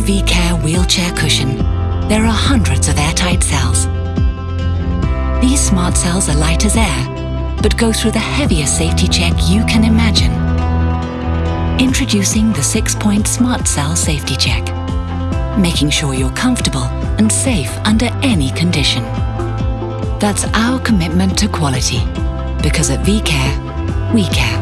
Vicair wheelchair cushion, there are hundreds of airtight cells. These smart cells are light as air, but go through the heaviest safety check you can imagine. Introducing the six-point Smart Cell Safety Check, making sure you're comfortable and safe under any condition. That's our commitment to quality, because at Vicair, we care.